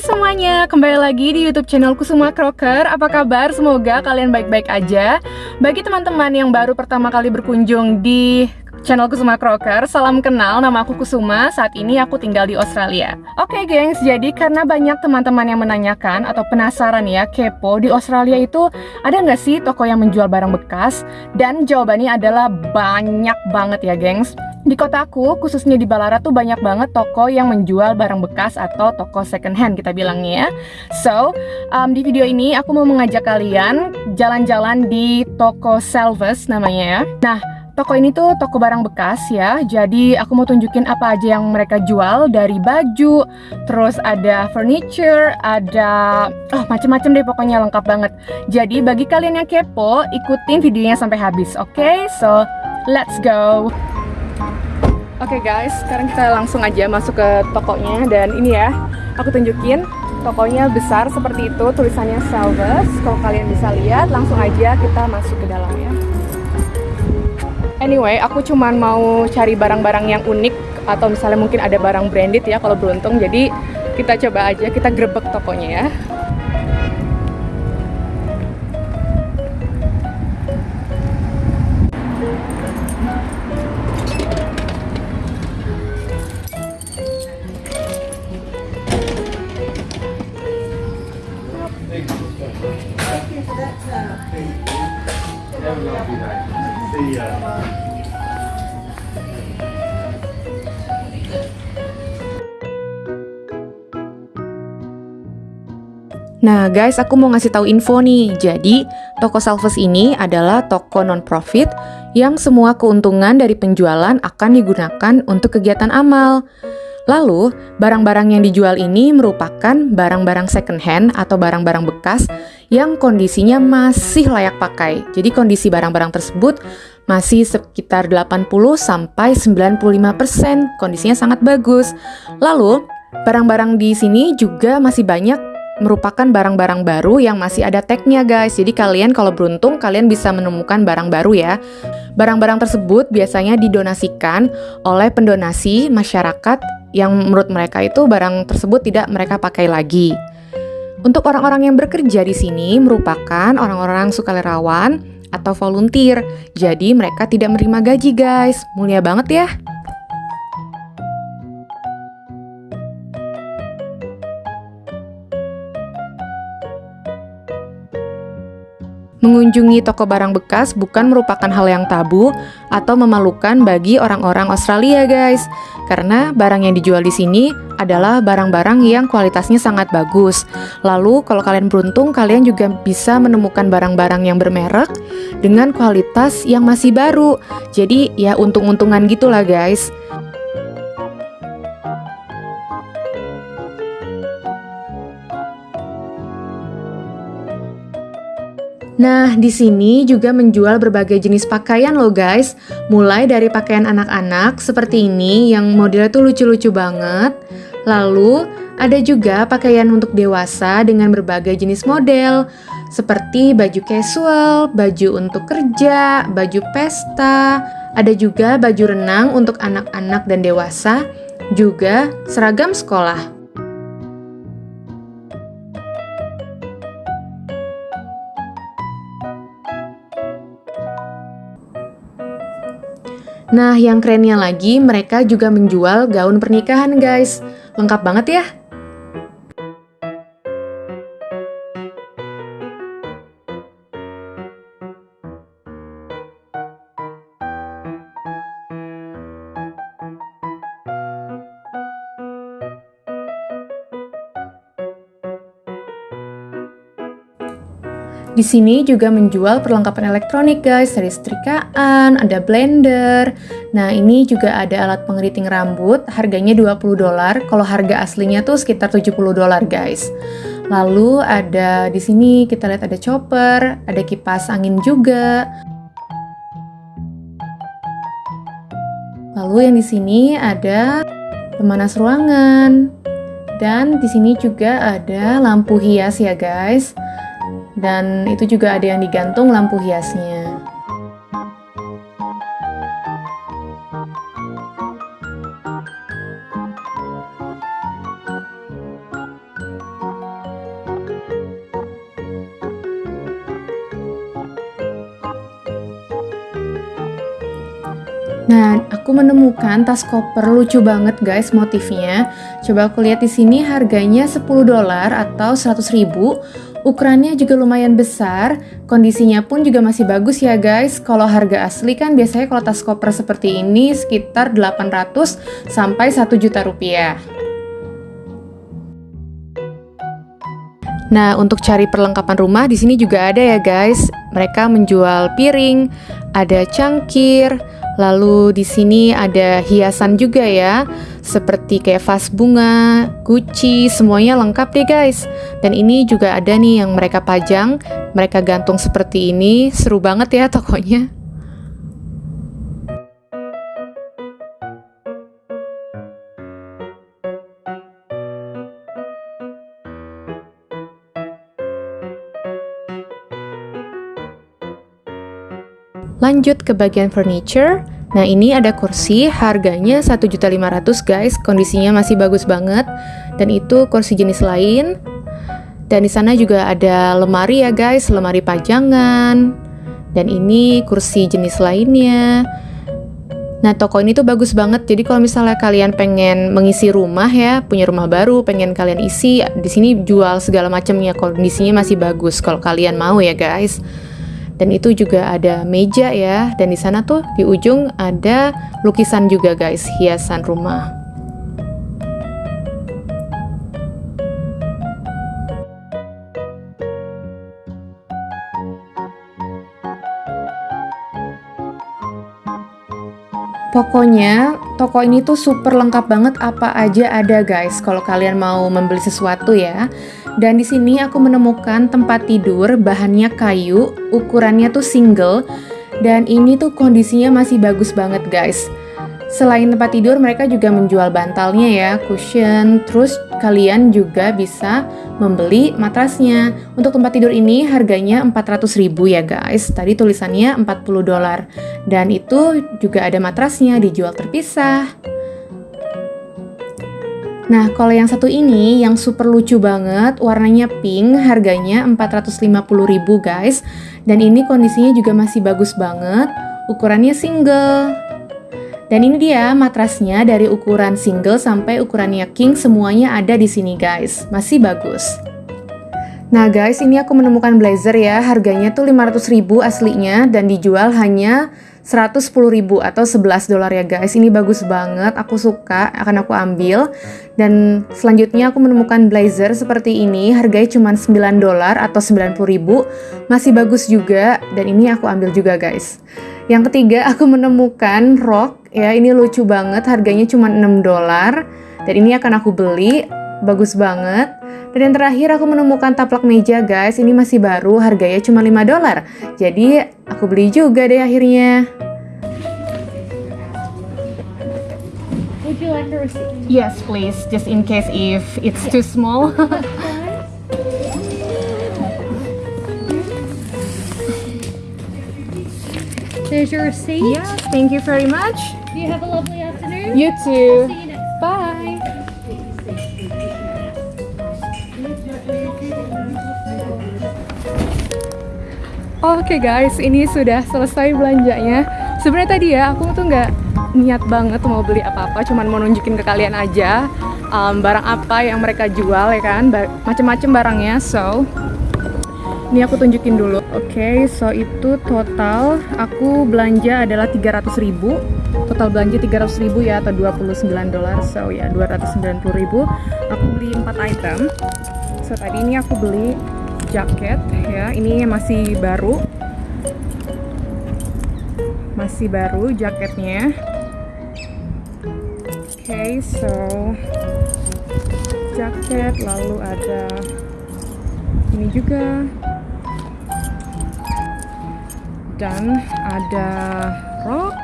Semuanya, kembali lagi di YouTube channelku Semua Crocker. Apa kabar? Semoga kalian baik-baik aja. Bagi teman-teman yang baru pertama kali berkunjung di channel Kusuma Crocker Salam kenal, nama aku Kusuma, saat ini aku tinggal di Australia Oke okay, gengs, jadi karena banyak teman-teman yang menanyakan atau penasaran ya, kepo Di Australia itu ada nggak sih toko yang menjual barang bekas? Dan jawabannya adalah banyak banget ya gengs di kotaku, khususnya di Balara tuh banyak banget toko yang menjual barang bekas atau toko second hand kita bilangnya ya. So, um, di video ini aku mau mengajak kalian jalan-jalan di toko Selves namanya ya. Nah, Toko ini tuh toko barang bekas ya, jadi aku mau tunjukin apa aja yang mereka jual dari baju, terus ada furniture, ada oh macem-macem deh pokoknya lengkap banget. Jadi bagi kalian yang kepo, ikutin videonya sampai habis, oke? Okay? So let's go. Oke okay guys, sekarang kita langsung aja masuk ke tokonya dan ini ya, aku tunjukin tokonya besar seperti itu, tulisannya Salvas. Kalau kalian bisa lihat, langsung aja kita masuk ke dalamnya. Anyway, aku cuman mau cari barang-barang yang unik atau misalnya mungkin ada barang branded ya kalau beruntung. Jadi kita coba aja, kita grebek tokonya ya. Nah guys, aku mau ngasih tahu info nih. Jadi, toko Salves ini adalah toko non-profit yang semua keuntungan dari penjualan akan digunakan untuk kegiatan amal. Lalu, barang-barang yang dijual ini merupakan barang-barang second hand atau barang-barang bekas yang kondisinya masih layak pakai. Jadi kondisi barang-barang tersebut masih sekitar 80 sampai 95%. Kondisinya sangat bagus. Lalu, barang-barang di sini juga masih banyak merupakan barang-barang baru yang masih ada tagnya guys. Jadi kalian kalau beruntung kalian bisa menemukan barang baru ya. Barang-barang tersebut biasanya didonasikan oleh pendonasi masyarakat yang menurut mereka itu barang tersebut tidak mereka pakai lagi. Untuk orang-orang yang bekerja di sini merupakan orang-orang sukarelawan atau volunteer. Jadi mereka tidak menerima gaji guys. Mulia banget ya. Mengunjungi toko barang bekas bukan merupakan hal yang tabu atau memalukan bagi orang-orang Australia, guys. Karena barang yang dijual di sini adalah barang-barang yang kualitasnya sangat bagus. Lalu, kalau kalian beruntung, kalian juga bisa menemukan barang-barang yang bermerek dengan kualitas yang masih baru. Jadi, ya untung-untungan gitulah, guys. Nah, di sini juga menjual berbagai jenis pakaian loh guys. Mulai dari pakaian anak-anak seperti ini yang modelnya tuh lucu-lucu banget. Lalu, ada juga pakaian untuk dewasa dengan berbagai jenis model. Seperti baju casual, baju untuk kerja, baju pesta, ada juga baju renang untuk anak-anak dan dewasa, juga seragam sekolah. Nah, yang kerennya lagi, mereka juga menjual gaun pernikahan, guys. Lengkap banget ya. Di sini juga menjual perlengkapan elektronik guys, dari setrikaan, ada blender. Nah, ini juga ada alat pengeriting rambut, harganya 20 dolar. Kalau harga aslinya tuh sekitar 70 dolar guys. Lalu ada di sini kita lihat ada chopper, ada kipas angin juga. Lalu yang di sini ada pemanas ruangan. Dan di sini juga ada lampu hias ya guys dan itu juga ada yang digantung lampu hiasnya. Nah, aku menemukan tas koper lucu banget guys motifnya. Coba aku lihat di sini harganya 10 dolar atau 100 ribu. Ukurannya juga lumayan besar, kondisinya pun juga masih bagus ya guys. Kalau harga asli kan biasanya kalau tas koper seperti ini sekitar 800 sampai 1 juta rupiah. Nah, untuk cari perlengkapan rumah di sini juga ada ya guys. Mereka menjual piring, ada cangkir, Lalu di sini ada hiasan juga ya, seperti kayak vas bunga, guci, semuanya lengkap deh guys. Dan ini juga ada nih yang mereka pajang, mereka gantung seperti ini, seru banget ya tokonya. Lanjut ke bagian furniture. Nah, ini ada kursi, harganya 1.500 guys, kondisinya masih bagus banget. Dan itu kursi jenis lain. Dan di sana juga ada lemari ya guys, lemari pajangan. Dan ini kursi jenis lainnya. Nah, toko ini tuh bagus banget. Jadi kalau misalnya kalian pengen mengisi rumah ya, punya rumah baru, pengen kalian isi, di sini jual segala macamnya. Kondisinya masih bagus kalau kalian mau ya, guys dan itu juga ada meja ya. Dan di sana tuh di ujung ada lukisan juga guys. Hiasan rumah. Pokoknya toko ini tuh super lengkap banget apa aja ada guys kalau kalian mau membeli sesuatu ya. Dan di sini aku menemukan tempat tidur bahannya kayu, ukurannya tuh single dan ini tuh kondisinya masih bagus banget guys. Selain tempat tidur, mereka juga menjual bantalnya ya, cushion. Terus kalian juga bisa membeli matrasnya. Untuk tempat tidur ini harganya 400 ribu ya guys. Tadi tulisannya 40 dolar. Dan itu juga ada matrasnya dijual terpisah. Nah, kalau yang satu ini yang super lucu banget, warnanya pink, harganya 450 ribu guys. Dan ini kondisinya juga masih bagus banget, ukurannya single. Dan ini dia matrasnya dari ukuran single sampai ukurannya king semuanya ada di sini guys. Masih bagus. Nah guys, ini aku menemukan blazer ya. Harganya tuh 500 ribu aslinya dan dijual hanya 110 ribu atau 11 dolar ya guys. Ini bagus banget, aku suka, akan aku ambil. Dan selanjutnya aku menemukan blazer seperti ini, harganya cuma 9 dolar atau 90 ribu. Masih bagus juga dan ini aku ambil juga guys. Yang ketiga, aku menemukan rok ya. Ini lucu banget, harganya cuma 6 dolar. Dan ini akan aku beli, bagus banget. Dan yang terakhir aku menemukan taplak meja guys. Ini masih baru, harganya cuma 5 dolar. Jadi aku beli juga deh akhirnya. Would you like a receipt? Yes, please. Just in case if it's too small. There's your receipt. yeah, thank you very much. You have a lovely afternoon. You too. See you next Bye. Oke guys, ini sudah selesai belanjanya. Sebenarnya tadi ya aku tuh nggak niat banget mau beli apa-apa, cuman mau nunjukin ke kalian aja um, barang apa yang mereka jual ya kan, macem-macem barangnya. So, ini aku tunjukin dulu. Oke, okay, so itu total aku belanja adalah 300 ribu. Total belanja 300 ribu ya atau 29 dolar. So ya 290 ribu. Aku beli 4 item. So tadi ini aku beli jaket ya ini masih baru masih baru jaketnya oke okay, so jaket lalu ada ini juga dan ada rok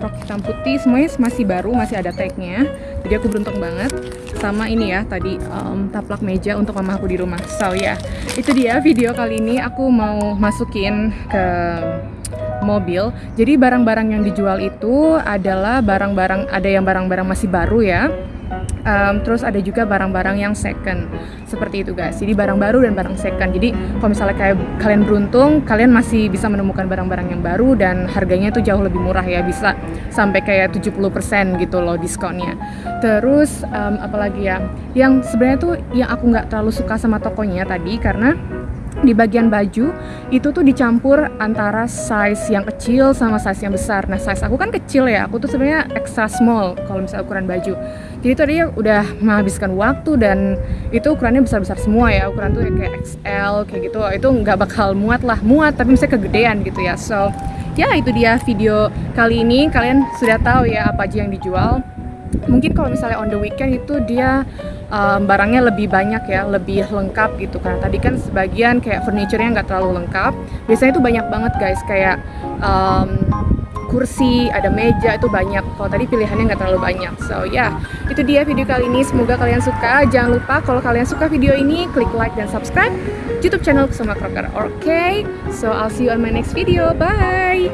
rok hitam putih semuanya masih baru masih ada tagnya. Jadi aku beruntung banget. Sama ini ya tadi um, taplak meja untuk mama aku di rumah. So ya yeah, itu dia video kali ini. Aku mau masukin ke mobil. Jadi barang-barang yang dijual itu adalah barang-barang ada yang barang-barang masih baru ya Um, terus ada juga barang-barang yang second seperti itu guys jadi barang baru dan barang second jadi kalau misalnya kayak kalian beruntung kalian masih bisa menemukan barang-barang yang baru dan harganya itu jauh lebih murah ya bisa sampai kayak 70% gitu loh diskonnya terus um, apalagi ya yang sebenarnya tuh yang aku nggak terlalu suka sama tokonya tadi karena di bagian baju itu tuh dicampur antara size yang kecil sama size yang besar. Nah, size aku kan kecil ya. Aku tuh sebenarnya extra small kalau misalnya ukuran baju. Jadi tadi udah menghabiskan waktu dan itu ukurannya besar-besar semua ya. Ukuran tuh kayak XL kayak gitu. Itu nggak bakal muat lah, muat tapi misalnya kegedean gitu ya. So, ya itu dia video kali ini. Kalian sudah tahu ya apa aja yang dijual. Mungkin kalau misalnya on the weekend itu dia um, barangnya lebih banyak ya, lebih lengkap gitu karena tadi kan sebagian kayak furniture-nya nggak terlalu lengkap. Biasanya itu banyak banget guys kayak um, kursi, ada meja itu banyak. Kalau tadi pilihannya nggak terlalu banyak. So ya, yeah, itu dia video kali ini. Semoga kalian suka. Jangan lupa kalau kalian suka video ini, klik like dan subscribe YouTube channel Kusuma Kroker. Oke, okay? so I'll see you on my next video. Bye.